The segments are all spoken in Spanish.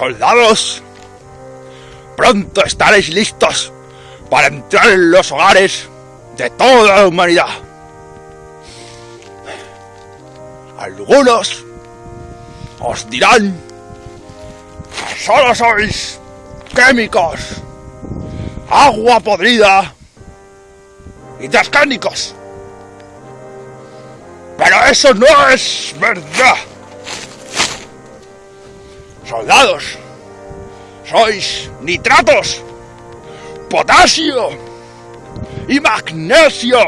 Soldados, pronto estaréis listos para entrar en los hogares de toda la humanidad. Algunos os dirán que solo sois químicos, agua podrida y transgénicos. Pero eso no es verdad. Soldados, sois nitratos, potasio y magnesio.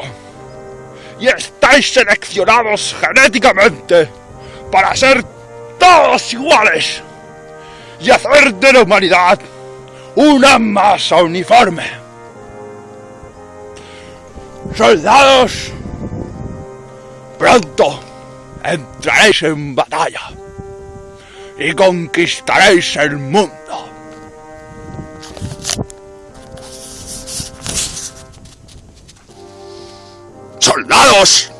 Y estáis seleccionados genéticamente para ser todos iguales y hacer de la humanidad una masa uniforme. Soldados, pronto entraréis en batalla y conquistaréis el mundo. Soldados,